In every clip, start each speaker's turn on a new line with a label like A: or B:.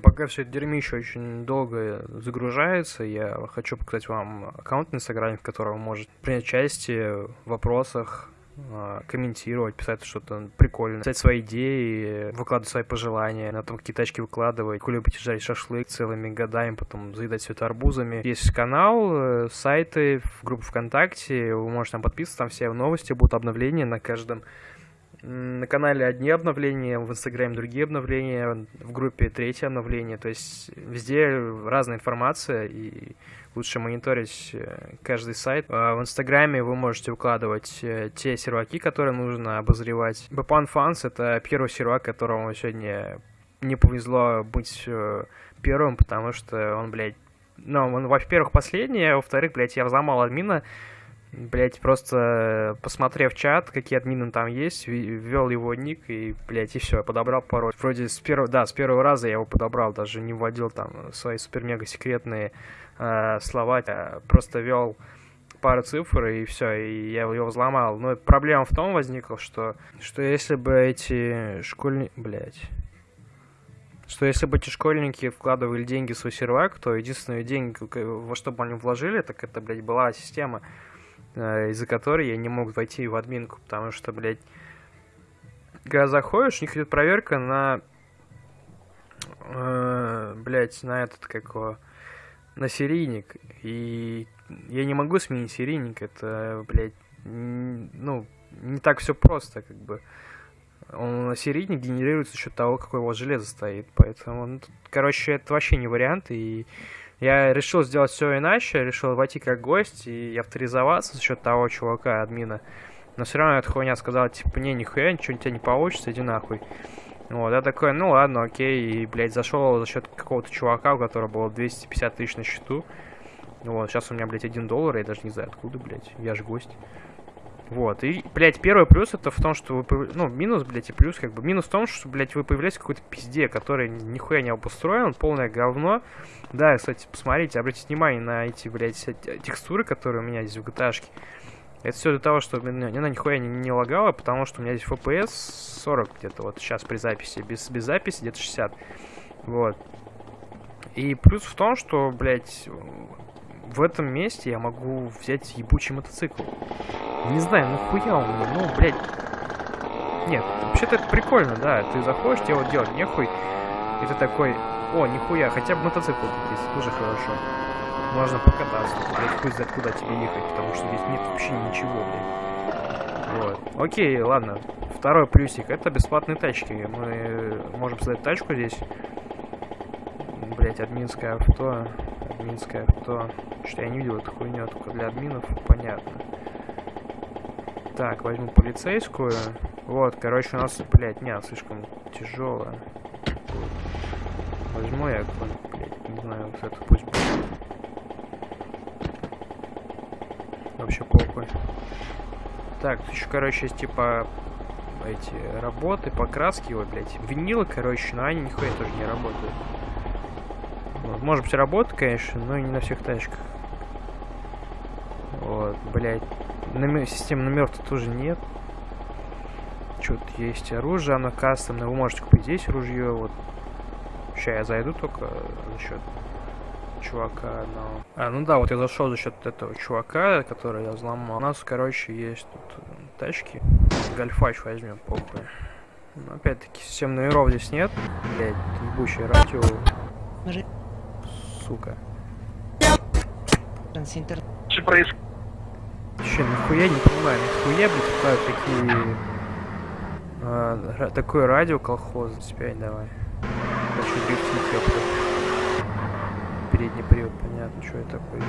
A: Пока все это дерьмище очень долго загружается, я хочу показать вам аккаунт в Инстаграме, в котором вы можете принять участие в вопросах, а, комментировать, писать что-то прикольное, писать свои идеи, выкладывать свои пожелания, на том какие тачки выкладывать, вы любите жарить шашлык целыми годами, потом заедать все это арбузами. Есть канал, э, сайты, в группу ВКонтакте, вы можете там подписываться, там все новости будут, обновления на каждом на канале одни обновления, в Инстаграме другие обновления, в группе третье обновление. То есть везде разная информация, и лучше мониторить э, каждый сайт. А В Инстаграме вы можете укладывать э, те серваки, которые нужно обозревать. Бапан Фанс — это первый сервак, которому сегодня не повезло быть э, первым, потому что он, блядь, ну, он, во-первых, последний, а во-вторых, блядь, я взломал админа, Блять, просто посмотрев чат, какие админы там есть, ввел его ник и, блять, и все, я подобрал пароль. Вроде с первого, да, с первого раза я его подобрал, даже не вводил там свои супер-мега секретные э, слова, а просто ввел пару цифр и все, и я его взломал. Но проблема в том возникла, что, что если бы эти школьники, блять, что если бы эти школьники вкладывали деньги в свой сервак, то единственные деньги, во что бы они вложили, так это, блядь, была система Э, из-за которой я не мог войти в админку, потому что, блядь, когда заходишь, у них идет проверка на, э, блядь, на этот, как его, на серийник, и я не могу сменить серийник, это, блядь, ну, не так все просто, как бы. Он серийник генерируется за счет того, какое у вас железо стоит, поэтому, ну, тут, короче, это вообще не вариант, и я решил сделать все иначе, решил войти как гость и авторизоваться за счет того чувака, админа. Но все равно эта хуйня сказала, типа, не, нихуя, ничего у тебя не получится, иди нахуй. Вот, я такой, ну ладно, окей, и, блядь, зашел за счет какого-то чувака, у которого было 250 тысяч на счету. Вот, сейчас у меня, блядь, один доллар, я даже не знаю откуда, блядь, я же гость. Вот, и, блядь, первый плюс это в том, что вы, ну, минус, блядь, и плюс, как бы, минус в том, что, блядь, вы появляетесь в какой-то пизде, который нихуя не обустроен, полное говно. Да, кстати, посмотрите, обратите внимание на эти, блядь, текстуры, которые у меня здесь в gta -шке. Это все для того, чтобы она нихуя не, не лагала, потому что у меня здесь FPS 40 где-то, вот сейчас при записи, без, без записи где-то 60. Вот. И плюс в том, что, блядь, в этом месте я могу взять ебучий мотоцикл. Не знаю, нахуя он мне, ну, блядь. Нет, вообще-то это прикольно, да. Ты заходишь, тебе вот делать нехуй. И ты такой, о, нихуя, хотя бы мотоцикл есть, тоже хорошо. Можно покататься, блядь, хуй знает, куда тебе ехать, потому что здесь нет вообще ничего, блядь. Вот. Окей, ладно. Второй плюсик, это бесплатные тачки. Мы можем создать тачку здесь. Блять, админское авто. Админское авто. Что я не видел эту хуйню, только для админов, понятно. Так, возьму полицейскую. Вот, короче, у нас, блядь, нет, слишком тяжелая. Возьму я, блядь, не знаю, вот это пусть будет. Вообще похуй. Так, еще, короче, есть, типа, эти работы, покраски, вот, блядь, винилы, короче, но они нихуя тоже не работают. Может быть, работает, конечно, но не на всех тачках. Вот, блядь. Номер, системы номер-то тоже нет. Что-то есть оружие, оно кастомное. Вы можете купить здесь ружье. Вот. Сейчас я зайду только за счет чувака одного. А, ну да, вот я зашел за счет этого чувака, который я взломал. У нас, короче, есть тут тачки. Гольфач возьмем, похуй. Но опять-таки, систем номеров здесь нет. Блять, ебучее радио. Сука.
B: Что происходит?
A: Че, нихуя не понимаю, нихуя, блядь, такие... А, такое радио колхоз. Спять давай. Хочу дрифтить, ёпта. Передний привод, понятно, что это такое.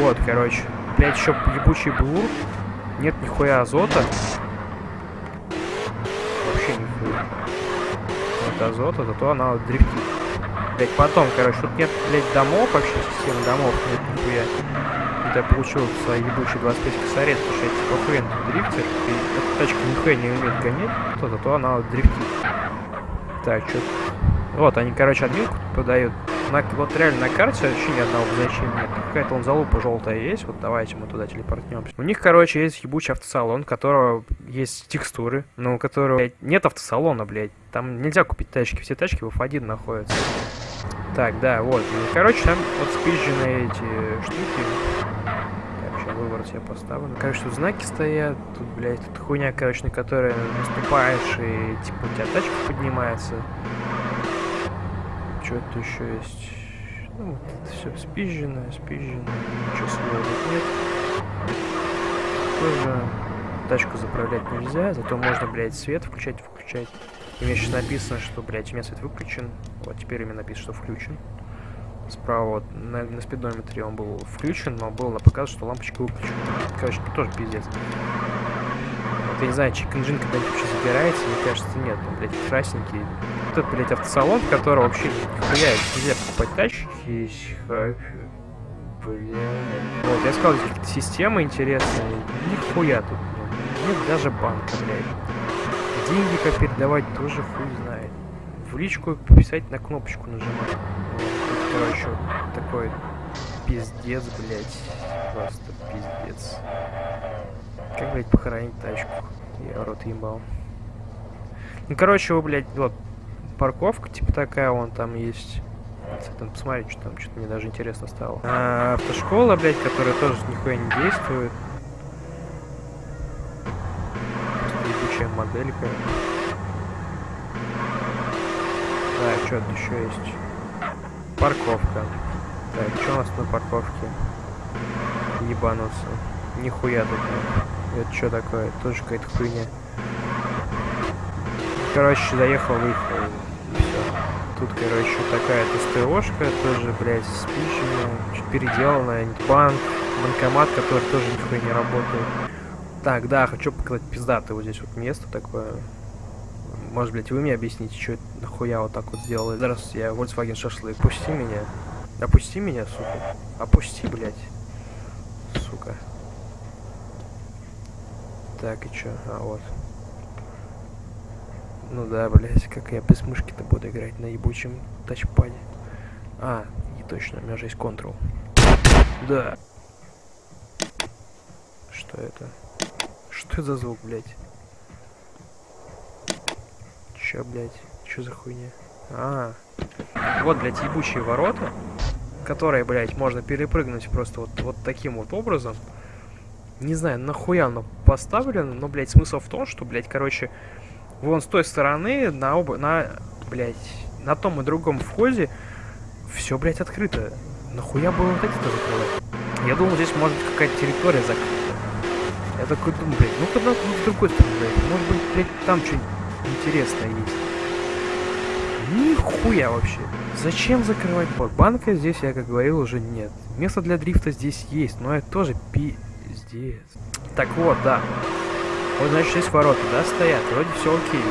A: Вот. вот, короче. Блять, еще ебучий блур. Нет нихуя азота. Вообще нихуя. Нет азота, зато она дрифтит блядь, потом, короче, тут нет, блядь, домов вообще, системы домов нет нихуя. Вот я получил свои ебучие 25 косарей, потому что я типа хрен дрифтер, и эта тачка нихуя не умеет гонять, то зато она дрифтит. Так, что Вот, они, короче, админку подают. на, вот реально на карте вообще ни одного обозначения нет. Какая-то он залупа желтая есть, вот давайте мы туда телепортнемся. У них, короче, есть ебучий автосалон, у которого есть текстуры, но у которого, блядь, нет автосалона, блядь. Там нельзя купить тачки, все тачки в F1 находятся. Так, да, вот. Короче, там вот спизженные эти штуки. Так, сейчас выворот я поставлю. Короче, тут знаки стоят, тут, блядь, тут хуйня, короче, на которой наступаешь, и типа у тебя тачка поднимается. Что то еще есть? Ну, вот это все спизженное, спизженное. Ничего своего тут нет. Тоже тачку заправлять нельзя, зато можно, блядь, свет включать, включать. И мне сейчас написано, что, блядь, у меня свет выключен. Вот теперь у меня написано, что включен. Справа вот на, на спидометре он был включен, но было показ, что лампочка выключена. Короче, тоже пиздец. Вот я не знаю, engine когда-нибудь вообще забирается, мне кажется, нет. Он, блядь, красненький. Вот этот, блядь, автосалон, в котором вообще нихуя нельзя покупать тачки. Блядь. Вот, я сказал, система интересная. Нихуя тут. Нет даже банка, блядь. Деньги как передавать тоже хуй знает. В личку писать на кнопочку нажимать. Короче, такой пиздец, блядь. Просто пиздец. Как, блядь, похоронить тачку? Я рот ебал. Ну, короче, вы, блядь, вот, парковка, типа такая, вон там есть. Там посмотреть, что там, что-то мне даже интересно стало. А, автошкола, блядь, которая тоже нихуя не действует. Моделька. Так, что тут еще есть? Парковка. Так, что у нас на парковке? Ебануться. Нихуя тут нет. Это что такое? Тоже какая-то хуйня. Короче, заехал, выехал. Все. Тут, короче, такая-то СТОшка, тоже, блядь, спиченная, переделанная, банк, банкомат, который тоже нихуя не работает. Так, да, хочу показать пиздатое вот здесь вот место такое. Может, блять, вы мне объясните, что это нахуя вот так вот сделали. Здравствуйте, я Volkswagen Шашлык. Пусти меня. Опусти меня, сука. Опусти, блядь. Сука. Так, и чё? А, вот. Ну да, блядь, как я без мышки-то буду играть на ебучем тачпаде. А, и точно, у меня же есть Ctrl. Да. Что это? Что за звук, блядь? Чё, блядь? Чё за хуйня? А, вот, блядь, ебучие ворота, которые, блядь, можно перепрыгнуть просто вот, вот таким вот образом. Не знаю, нахуя оно поставлено, но, блядь, смысл в том, что, блядь, короче, вон с той стороны на оба, на, блядь, на том и другом входе все, блядь, открыто. Нахуя было вот эти-то закрывать? Я думал, здесь может какая-то территория закрыта. Я такой думаю, блядь, ну когда ну, с другой стороны, блядь, может быть, блядь, там что-нибудь интересное есть. Нихуя вообще. Зачем закрывать бот? Банка здесь, я как говорил, уже нет. Место для дрифта здесь есть, но это тоже пиздец. Так вот, да. Вот, значит, здесь ворота, да, стоят. Вроде все окей.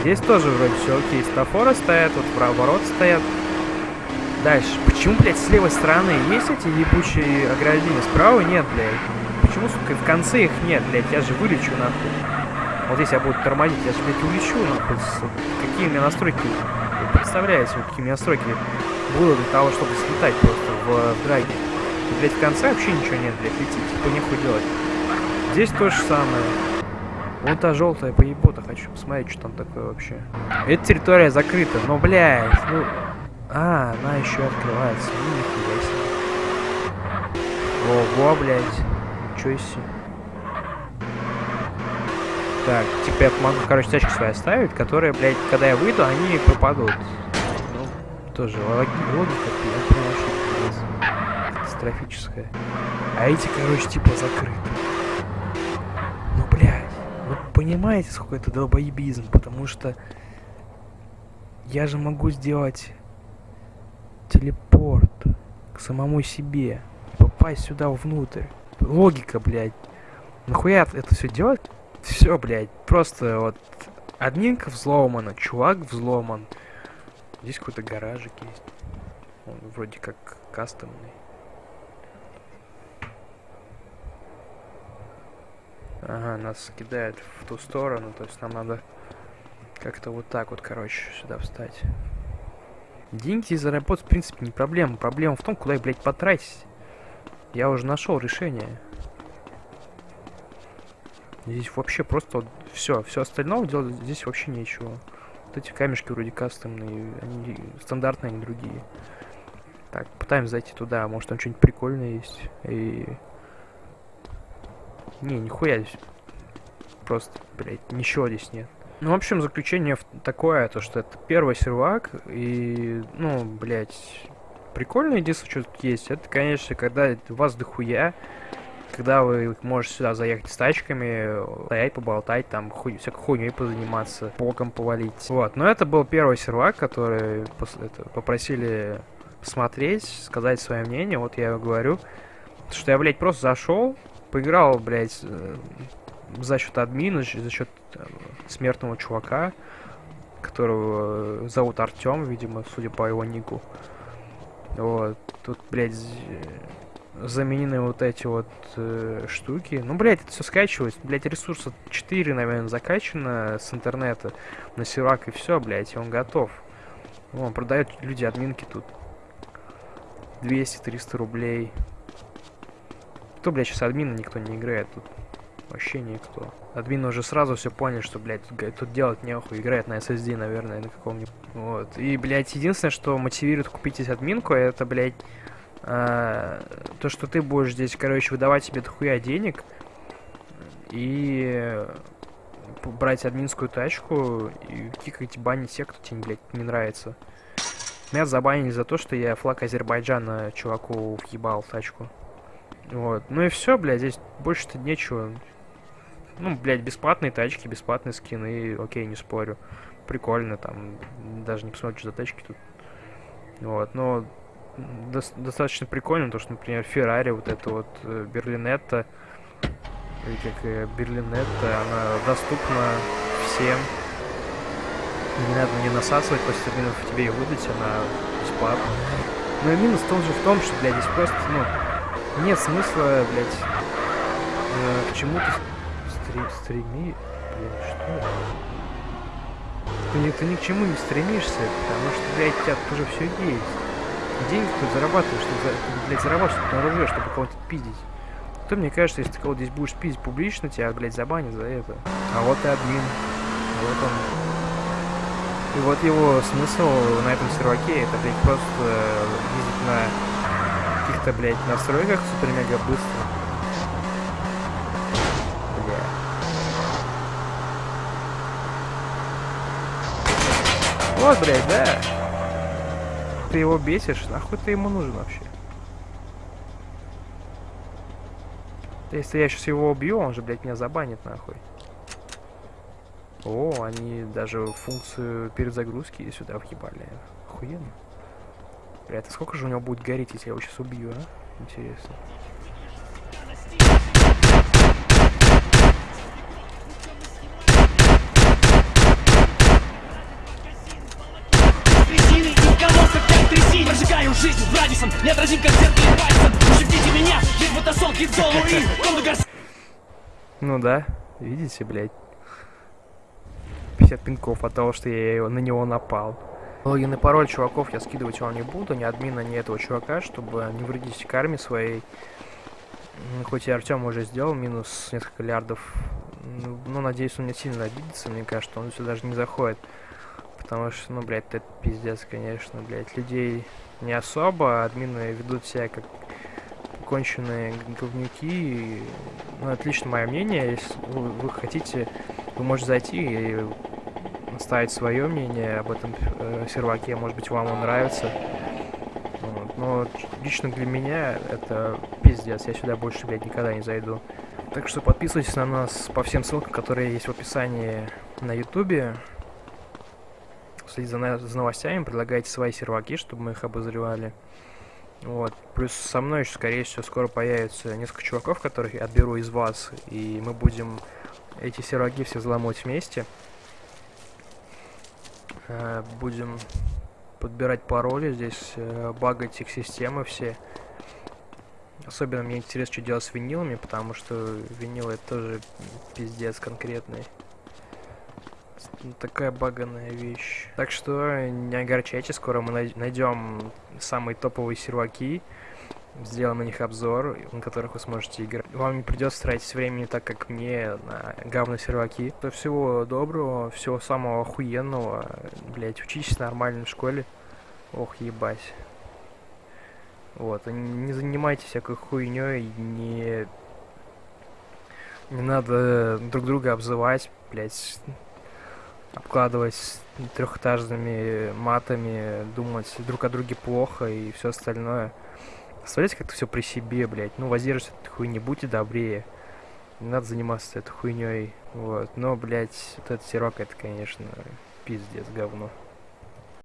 A: Здесь тоже вроде все окей. Стафоры стоят, вот ворота стоят. Дальше. Почему, блядь, с левой стороны есть эти ебучие ограждения? Справа нет, блядь почему, сука, в конце их нет, блядь, я же вылечу, нахуй. Вот здесь я буду тормозить, я же, блядь, улечу, нахуй. Какие у меня настройки, вы представляете, вот какие у меня настройки было для того, чтобы слетать просто в, в драге. И, блядь, в конце вообще ничего нет, блядь, летит, типа, нехуй делать. Здесь то же самое. Вот та желтая поебота, хочу посмотреть, что там такое вообще. Эта территория закрыта, но, блядь, ну... А, она еще открывается, ну, нихуя себе. Ого, блядь. Ничего себе. Так, типа я могу, короче, тачки свои оставить, которые, блядь, когда я выйду, они пропадут. Ну, тоже логика, я понял, катастрофическая. А эти, короче, типа закрыты. Ну, блядь, вы понимаете, сколько это долбоебизм, потому что я же могу сделать телепорт к самому себе, попасть сюда внутрь логика, блядь. Нахуя это все делать? Все, блядь, просто вот админка взломана, чувак взломан. Здесь какой-то гаражик есть. Он вроде как кастомный. Ага, нас кидает в ту сторону, то есть нам надо как-то вот так вот, короче, сюда встать. Деньги заработать, в принципе, не проблема. Проблема в том, куда их, блядь, потратить. Я уже нашел решение. Здесь вообще просто вот все, все остальное делать здесь вообще нечего. Вот эти камешки вроде кастомные, они стандартные, они другие. Так, пытаемся зайти туда, может там что-нибудь прикольное есть. И... Не, нихуя здесь. Просто, блядь, ничего здесь нет. Ну, в общем, заключение такое, то, что это первый сервак, и, ну, блядь, прикольно единственное, что есть, это, конечно, когда у вас дохуя, когда вы можете сюда заехать с тачками, стоять, поболтать, там, хуй, всякой хуйней позаниматься, боком повалить. Вот, но это был первый сервак, который это, попросили посмотреть, сказать свое мнение, вот я говорю, что я, блядь, просто зашел, поиграл, блядь, э, за счет админа, за счет э, смертного чувака, которого э, зовут Артем, видимо, судя по его нику. Вот, тут, блядь, заменены вот эти вот э, штуки. Ну, блядь, это все скачивалось. Блядь, ресурса 4, наверное, закачано с интернета на сервак и все, блядь, и он готов. Он продает люди админки тут. 200-300 рублей. Кто, блядь, сейчас админа никто не играет тут? Вообще никто. Админы уже сразу все поняли, что, блядь, тут, делать нехуй. Играет на SSD, наверное, на каком-нибудь. Вот. И, блядь, единственное, что мотивирует купить здесь админку, это, блядь, э, то, что ты будешь здесь, короче, выдавать себе дохуя денег и брать админскую тачку и кикать, банить тех, кто тебе, блядь, не нравится. Меня забанили за то, что я флаг Азербайджана чуваку въебал тачку. Вот. Ну и все, блядь, здесь больше-то нечего. Ну, блядь, бесплатные тачки, бесплатные скины, окей, не спорю. Прикольно, там, даже не посмотришь за тачки тут. Вот, но до достаточно прикольно, то, что, например, Феррари, вот это вот э, Берлинетта, или как э, Берлинетта, она доступна всем. Не надо не насасывать, после минут в тебе ее выдать, она бесплатна. Но и минус в том же в том, что, блядь, здесь просто, ну, нет смысла, блядь, э, к чему-то стри стреми... Блядь, что? Ты, ты ни к чему не стремишься, потому что, блядь, у тебя тоже все есть. Деньги ты зарабатываешь, чтобы, ты, блядь, зарабатываешь на оружие, чтобы кого-то пиздить. То мне кажется, если ты кого-то здесь будешь пиздить публично, тебя, блядь, забанят за это. А вот и админ. Вот он. И вот его смысл на этом серваке, это, блядь, просто ездить на каких-то, блядь, настройках супер-мега быстро. Вот, блядь, да. Ты его бесишь, нахуй ты ему нужен вообще? Если я сейчас его убью, он же, блядь, меня забанит, нахуй. О, они даже функцию перезагрузки сюда въебали. Охуенно. Блядь, а сколько же у него будет гореть, если я его сейчас убью, а? Интересно. Жизнь Брадисом Неотразим как зеркало пальцем Ущипните меня Есть фотосолки в долу и Гарс... Ну да, видите, блядь. 50 пинков от того, что я его, на него напал. Логин и пароль чуваков я скидывать вам не буду, ни админа, ни этого чувака, чтобы не вредить карме своей. Хоть и Артем уже сделал минус несколько лярдов. Ну, ну, надеюсь, он не сильно обидится, мне кажется, он сюда даже не заходит. Потому что, ну, блядь, это пиздец, конечно, блядь. Людей не особо, админы ведут себя как конченые говнюки. Ну, отлично мое мнение. Если вы, вы хотите, вы можете зайти и оставить свое мнение об этом э, серваке. Может быть, вам он нравится. Вот. Но лично для меня это пиздец. Я сюда больше, блядь, никогда не зайду. Так что подписывайтесь на нас по всем ссылкам, которые есть в описании на ютубе следить за, за новостями, предлагайте свои серваки, чтобы мы их обозревали. Вот. Плюс со мной еще, скорее всего, скоро появится несколько чуваков, которых я отберу из вас, и мы будем эти серваки все взломать вместе. Э, будем подбирать пароли здесь, э, багать их системы все. Особенно мне интересно, что делать с винилами, потому что винилы это тоже пиздец конкретный. Ну, такая баганная вещь. Так что не огорчайтесь, скоро мы найдем самые топовые серваки, сделаем на них обзор, на которых вы сможете играть. Вам не придется тратить времени так, как мне, на говно серваки. Всего доброго, всего самого охуенного. Блять, учитесь нормально в школе. Ох, ебать. Вот, не занимайтесь всякой хуйней, не... Не надо друг друга обзывать, блять, обкладывать трехэтажными матами, думать друг о друге плохо и все остальное. Оставляйте как-то все при себе, блять. Ну, от этой хуйни, будьте добрее. Не надо заниматься этой хуйней. Вот. Но, блять, вот этот сирок, это, конечно, пиздец, говно.